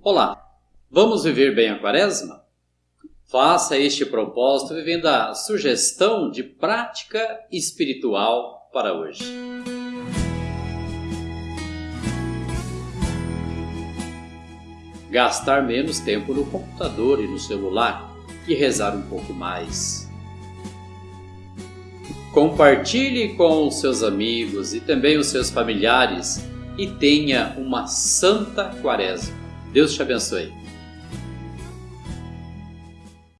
Olá, vamos viver bem a quaresma? Faça este propósito vivendo a sugestão de prática espiritual para hoje. Gastar menos tempo no computador e no celular e rezar um pouco mais. Compartilhe com os seus amigos e também os seus familiares e tenha uma santa quaresma. Deus te abençoe.